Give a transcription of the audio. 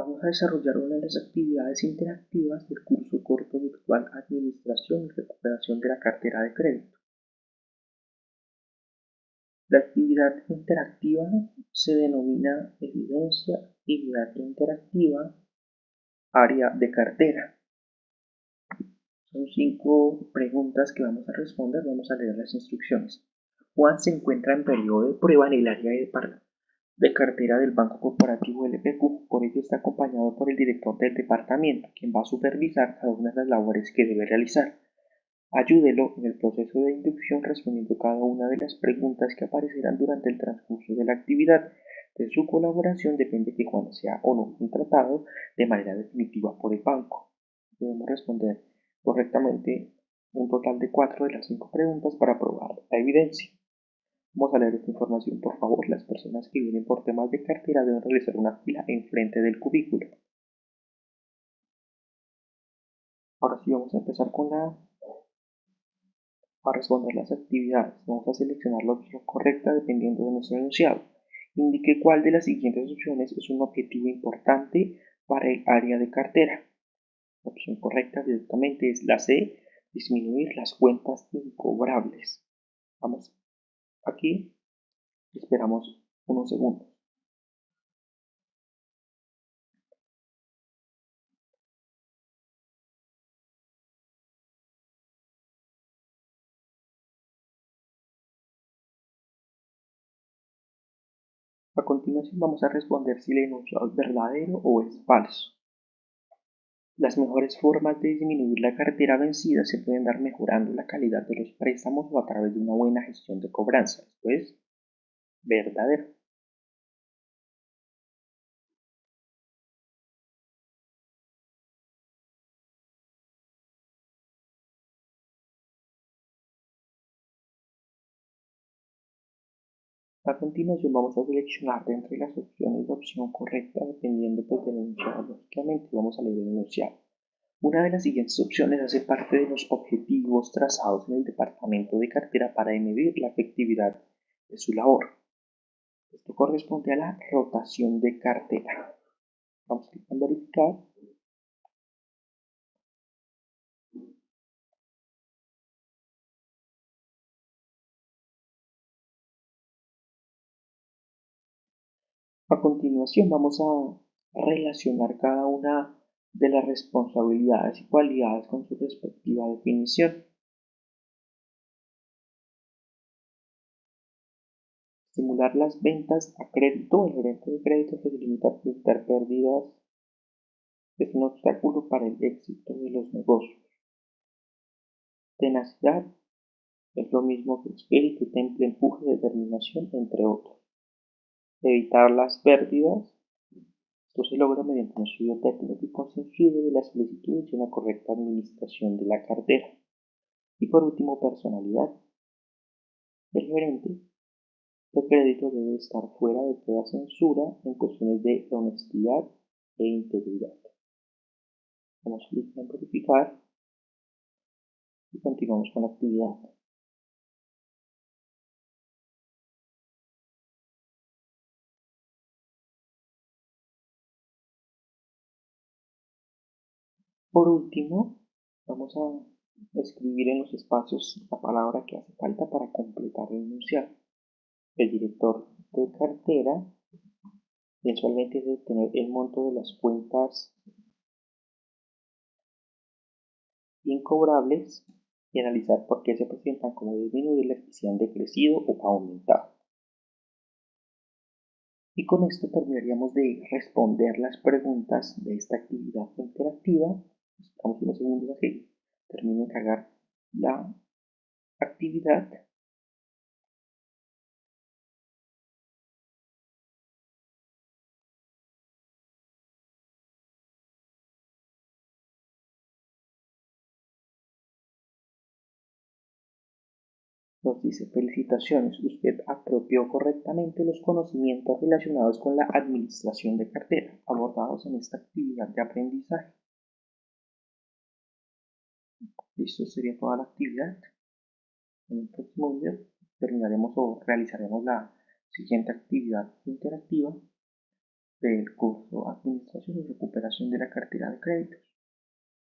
Vamos a desarrollar una de las actividades interactivas del curso corto virtual Administración y Recuperación de la Cartera de Crédito. La actividad interactiva se denomina evidencia actividad interactiva área de cartera. Son cinco preguntas que vamos a responder. Vamos a leer las instrucciones. Juan se encuentra en periodo de prueba en el área de, de cartera del Banco Corporativo LPQ, por ello está acompañado por el director del departamento, quien va a supervisar cada una de las labores que debe realizar. Ayúdelo en el proceso de inducción respondiendo cada una de las preguntas que aparecerán durante el transcurso de la actividad. De su colaboración depende que Juan sea o no contratado de manera definitiva por el banco. Debemos responder correctamente un total de cuatro de las cinco preguntas para probar la evidencia. Vamos a leer esta información, por favor. Las personas que vienen por temas de cartera deben realizar una fila enfrente del cubículo. Ahora sí vamos a empezar con la a responder las actividades. Vamos a seleccionar la opción correcta dependiendo de nuestro enunciado. Indique cuál de las siguientes opciones es un objetivo importante para el área de cartera. La opción correcta directamente es la C, disminuir las cuentas incobrables. Vamos Aquí esperamos unos segundos. A continuación vamos a responder si enunciado es verdadero o es falso. Las mejores formas de disminuir la cartera vencida se pueden dar mejorando la calidad de los préstamos o a través de una buena gestión de cobranza. Esto es verdadero. A continuación vamos a seleccionar de entre las opciones la opción correcta dependiendo pues, del enunciado. Lógicamente vamos a leer el enunciado. Una de las siguientes opciones hace parte de los objetivos trazados en el departamento de cartera para medir la efectividad de su labor. Esto corresponde a la rotación de cartera. Vamos a verificar A continuación vamos a relacionar cada una de las responsabilidades y cualidades con su respectiva definición. Estimular las ventas a crédito. El gerente de crédito se limita a evitar pérdidas. Es un obstáculo para el éxito de los negocios. Tenacidad es lo mismo que espíritu, temple, empuje, determinación, entre otros evitar las pérdidas. Esto se logra mediante un estudio técnico y consensuado de las solicitudes y una correcta administración de la cartera. Y por último, personalidad. El gerente de crédito debe estar fuera de toda censura en cuestiones de honestidad e integridad. Vamos a verificar y continuamos con la actividad. Por último, vamos a escribir en los espacios la palabra que hace falta para completar el enunciado. El director de cartera mensualmente debe tener el monto de las cuentas incobrables y analizar por qué se presentan como disminuir si han decrecido o aumentado. Y con esto terminaríamos de responder las preguntas de esta actividad interactiva Esperamos unos segundos a que termine de cargar la actividad. Nos dice, felicitaciones, usted apropió correctamente los conocimientos relacionados con la administración de cartera abordados en esta actividad de aprendizaje. Listo, sería toda la actividad. En el próximo video terminaremos o realizaremos la siguiente actividad interactiva del curso Administración y Recuperación de la Cartera de Créditos.